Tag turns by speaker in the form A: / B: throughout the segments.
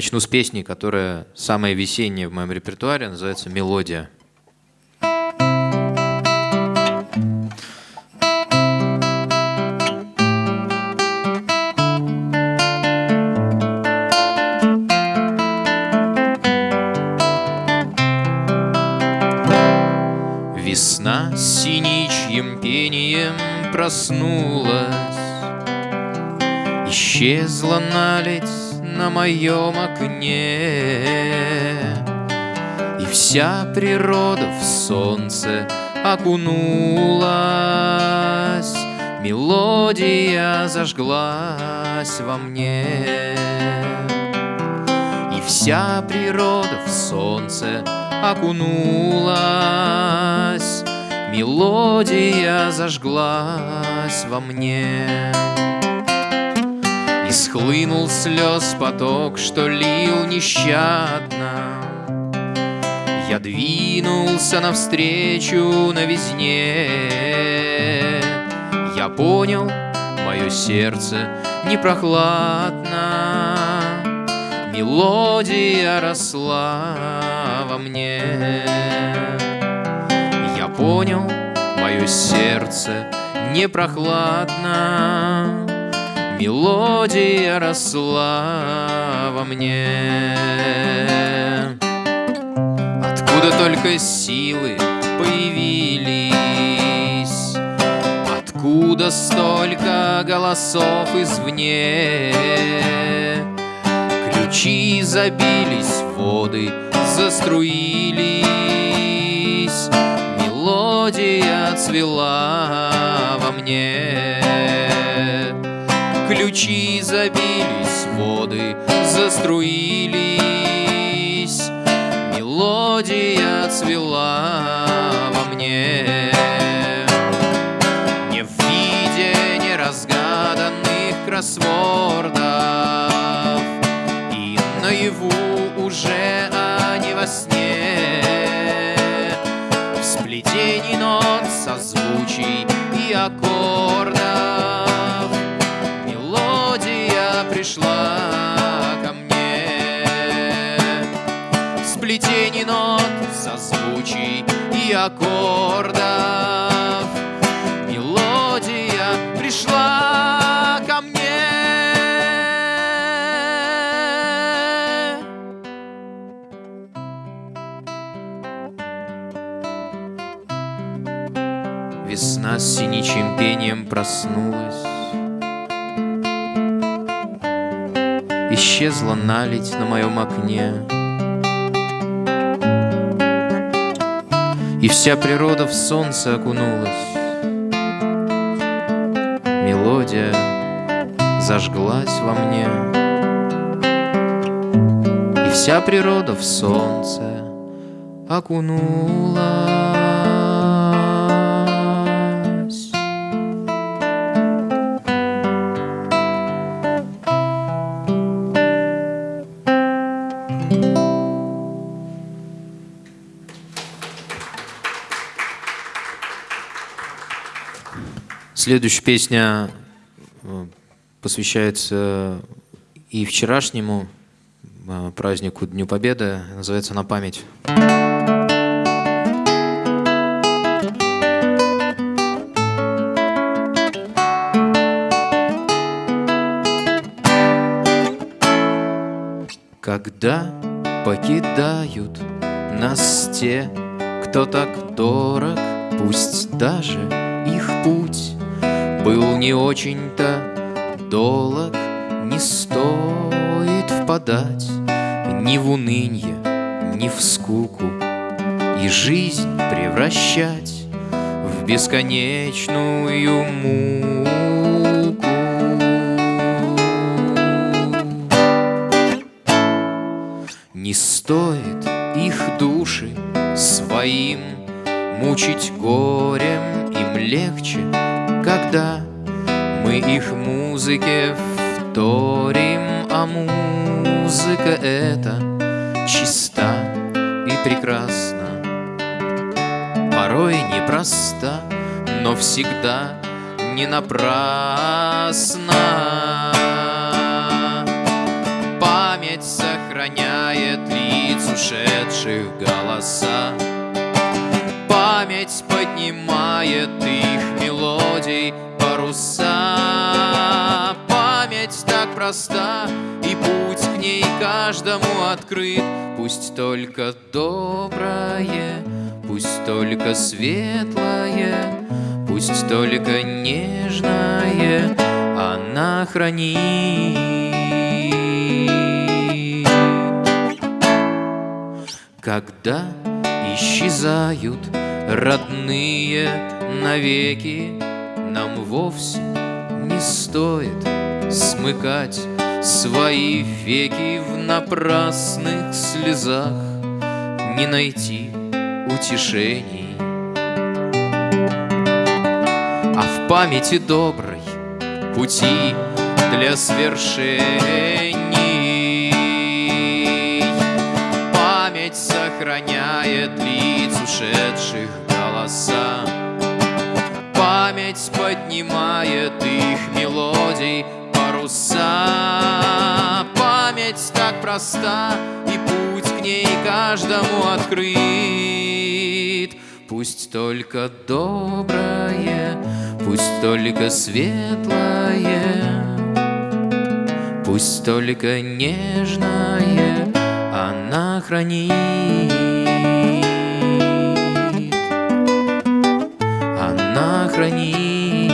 A: Начну с песни, которая самая весенняя в моем репертуаре, называется «Мелодия». Весна с синичьим пением проснулась, Исчезла наледь на моем окне, И вся природа в солнце окунулась, Мелодия зажглась во мне. И вся природа в солнце окунулась, Мелодия зажглась во мне. И схлынул слез поток, что лил нещадно. Я двинулся навстречу новизне. Я понял, мое сердце не прохладно, Мелодия росла во мне. Я понял, мое сердце не прохладно, Мелодия росла во мне. Откуда только силы появились, Откуда столько голосов извне, Ключи забились, воды заструились, Мелодия цвела во мне. Ключи забились, воды заструились, Мелодия цвела во мне. Не в виде неразгаданных кроссвордов. И наяву уже, а не во сне. В сплетении нот, созвучий и аккордов пришла ко мне. В сплетении нот, созвучий и аккордов. Мелодия пришла ко мне. Весна с синичьим пением проснулась Исчезла наледь на моем окне. И вся природа в солнце окунулась. Мелодия зажглась во мне. И вся природа в солнце окунулась Следующая песня э, посвящается и вчерашнему э, празднику Дню Победы, называется «На память». Когда покидают нас те, кто так дорог, пусть даже их путь был не очень-то долог, не стоит впадать ни в унынье, ни в скуку и жизнь превращать в бесконечную муку. Не стоит их души своим мучить горем, им легче, когда мы их музыке вторим, а музыка эта чиста и прекрасна, порой непроста, но всегда не напрасно. Память сохраняет лиц ушедших голоса. Память поднимает их мелодий паруса. Память так проста, и путь к ней каждому открыт. Пусть только доброе, пусть только светлое, пусть только нежное она хранит. Когда исчезают родные навеки, вовсе не стоит смыкать Свои веки в напрасных слезах, Не найти утешений. А в памяти доброй пути для свершений сохраняет лиц ушедших голоса. Память поднимает их мелодий паруса. Память так проста, и путь к ней каждому открыт. Пусть только доброе, пусть только светлое, Пусть только нежное она хранит. Она хранит.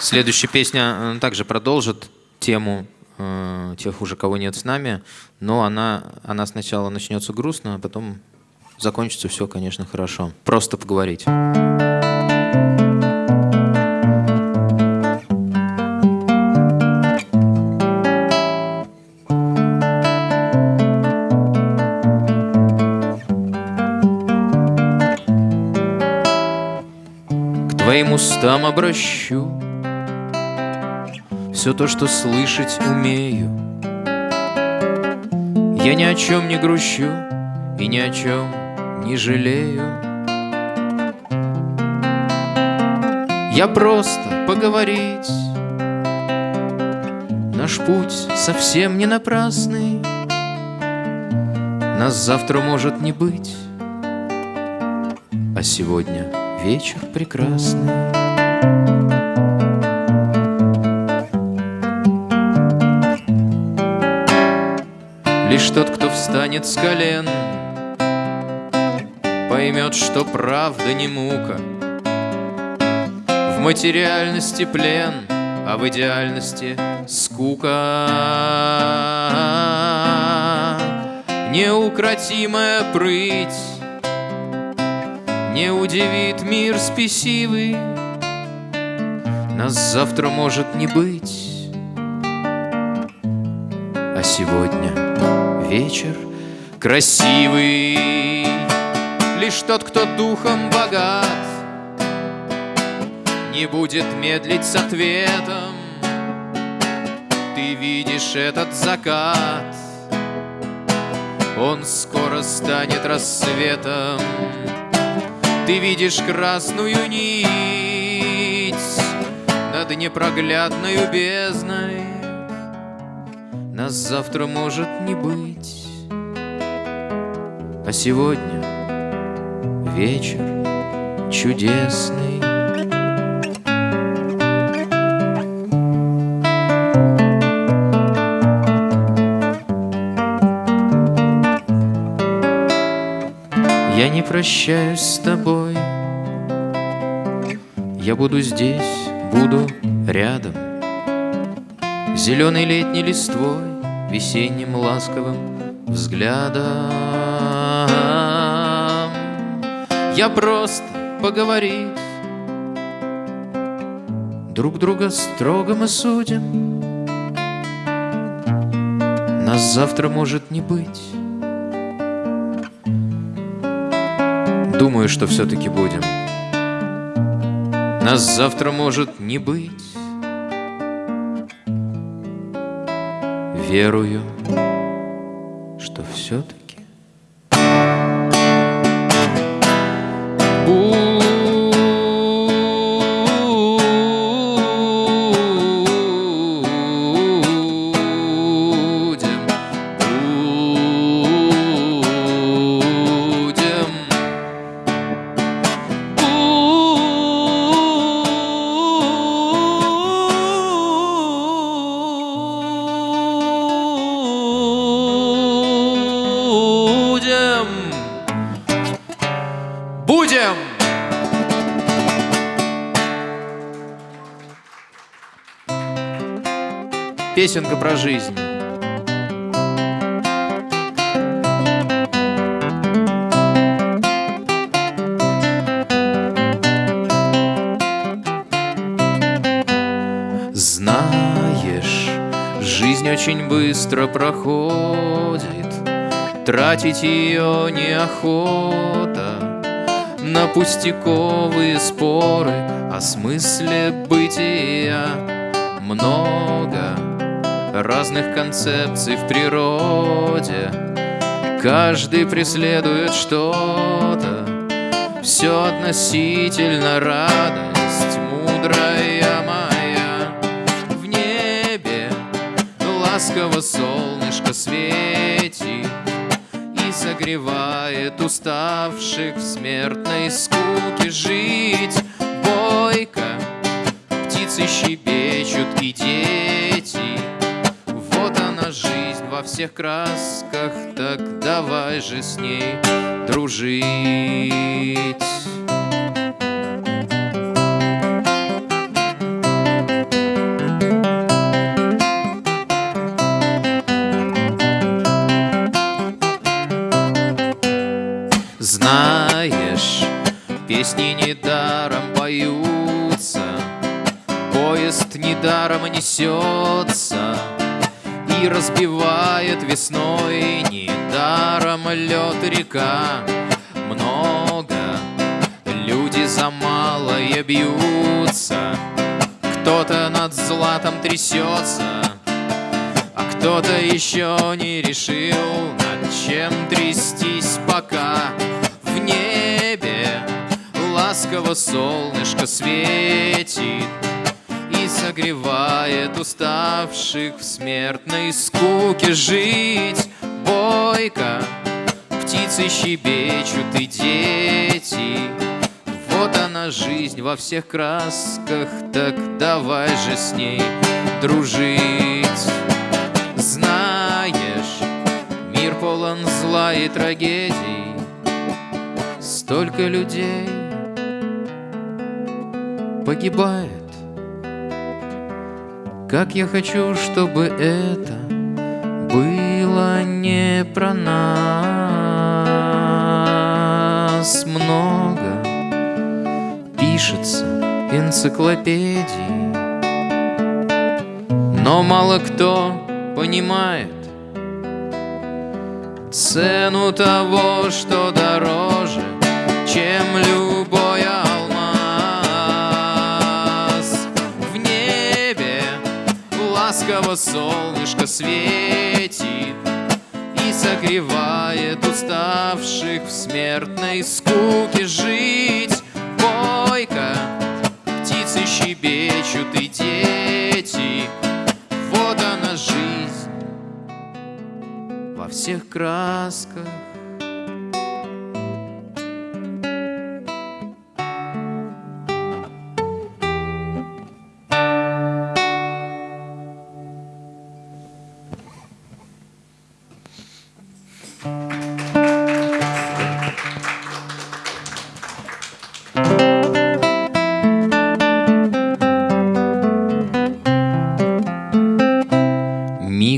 A: Следующая песня э, также продолжит тему э, тех уже, кого нет с нами, но она, она сначала начнется грустно, а потом закончится все, конечно, хорошо. Просто поговорить. Устам обращу. Все то, что слышать умею. Я ни о чем не грущу и ни о чем не жалею. Я просто поговорить. Наш путь совсем не напрасный. Нас завтра может не быть. А сегодня вечер прекрасный Лишь тот, кто встанет с колен поймет, что правда не мука. В материальности плен, а в идеальности скука. Неукротимая прыть Не удивит мир спесивый, Нас завтра может не быть, А сегодня вечер красивый лишь тот, кто духом богат, Не будет медлить с ответом. Ты видишь этот закат, Он скоро станет рассветом. Ты видишь красную нить Над непроглядной бездной. Нас завтра может не быть, А сегодня вечер чудесный. Я не прощаюсь с тобой, я буду здесь, буду рядом, Зеленой летней листвой, весенним ласковым взглядом. Я просто поговорить. Друг друга строго мы судим. Нас завтра может не быть. Думаю, что все-таки будем Нас завтра может не быть. Верую, что все-таки Песенка про жизнь. Очень быстро проходит, Тратить ее неохота. На пустяковые споры О смысле бытия Много разных концепций в природе. Каждый преследует что-то. Все относительно радость мудрая моя. В небе ласково солнышко светит согревает уставших в смертной скуке жить. Бойко. Птицы щебечут и дети, во всех красках, так давай же с ней дружить. Знаешь, песни недаром поются, Поезд недаром несется И разбивает река. Много люди за малое бьются, Кто-то над златом трясется, А кто-то еще не решил, над чем трястись пока. Ласково солнышко светит И согревает уставших в смертной скуке жить. Бойко птицы щебечут и дети. Вот она жизнь во всех красках Так давай же с ней дружить. Знаешь, мир полон зла и трагедий Столько людей погибает. Как я хочу, чтобы это было не про нас. Много Пишется энциклопедии Но мало кто понимает Цену того, что дороже, чем любой ласково солнышко светит И согревает уставших в смертной скуке жить. Бойко птицы щебечут и дети Вот она жизнь. Во всех красках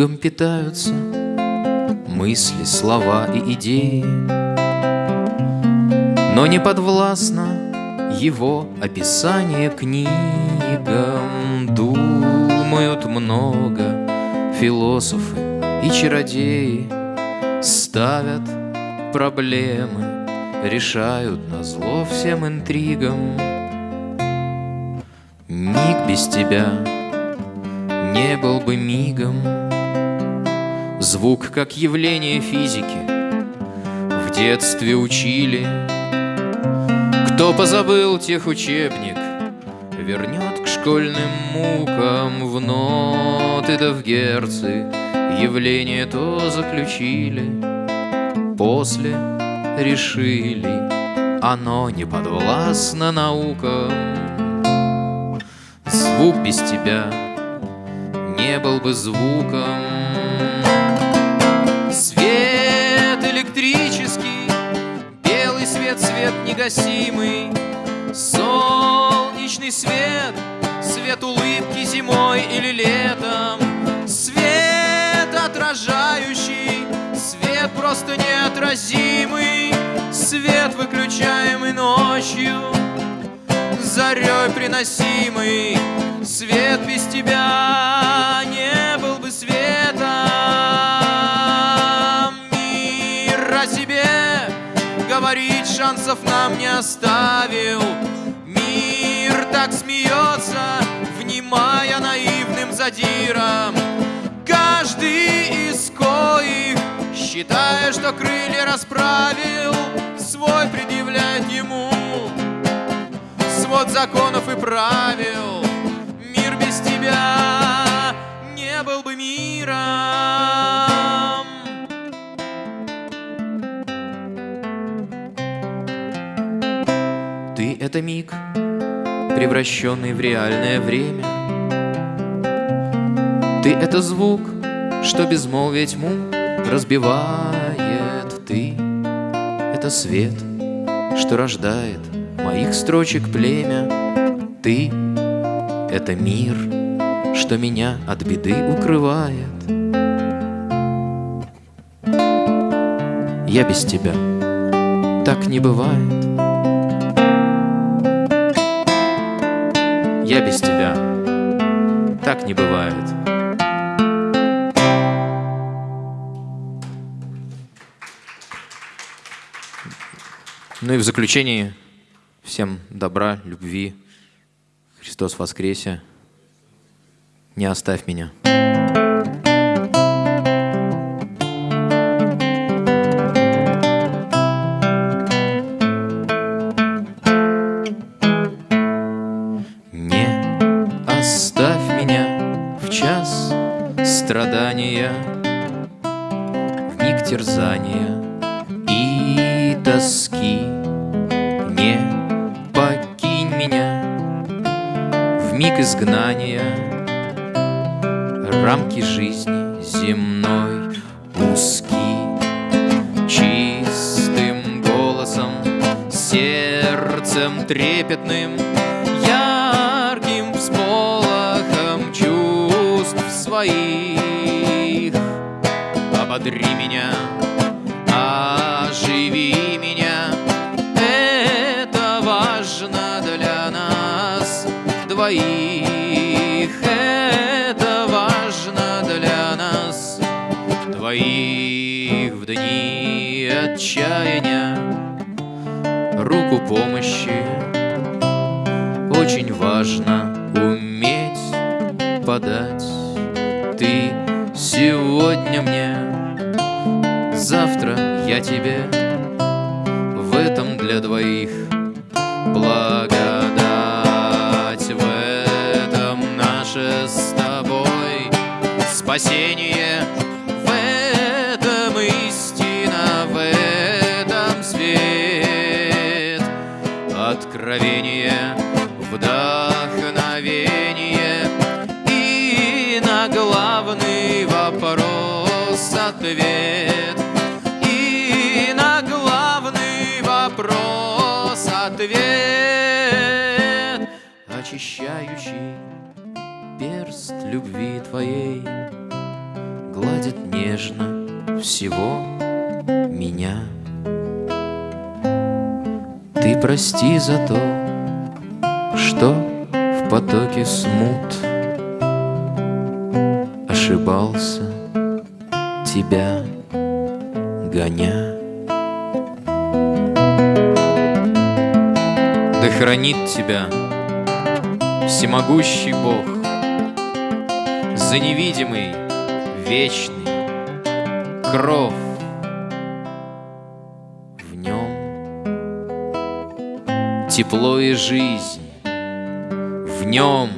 A: Мигом питаются мысли, слова и идеи, Но не подвластно его описание книгам. Думают много философы и чародеи, Ставят проблемы, решают на зло всем интригам. Миг без тебя не был бы мигом. Звук как явление физики. В детстве учили. Кто позабыл тех учебник Вернет к школьным мукам В ноты да в герцы. Явление то заключили После решили. Оно не подвластно наукам. Звук без тебя не был бы звуком. Негасимый, солнечный свет, свет улыбки зимой или летом, свет отражающий, свет просто неотразимый, свет выключаемый ночью, зарей приносимый, свет без тебя шансов нам не оставил. Мир так смеется, внимая наивным задиром. Каждый из коих, считая, что крылья расправил, свой предъявляет ему свод законов и правил. Мир без тебя это миг, превращенный в реальное время. Ты — это звук, что безмолвие тьму разбивает. Ты — это свет, что рождает моих строчек племя. Ты — это мир, что меня от беды укрывает. Я без тебя, так не бывает. Я без тебя, так не бывает. Ну и в заключении Всем добра, любви. Христос воскресе. Не оставь меня. Страдания, В миг терзания и тоски. миг изгнания, Рамки жизни земной узки. Чистым голосом, сердцем трепетным, меня, оживи меня, Это важно для нас двоих. Это важно для нас Двоих в дни отчаяния. Руку помощи. Очень важно уметь подать. Ты сегодня мне Завтра я тебе В этом для двоих благодать. Спасение любви твоей гладит нежно всего меня. Ты прости за то, что в потоке смут Ошибался, тебя гоня. Да хранит тебя всемогущий Бог За невидимый вечный кров в нем. Тепло и жизнь в нем.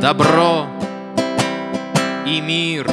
A: Добро и мир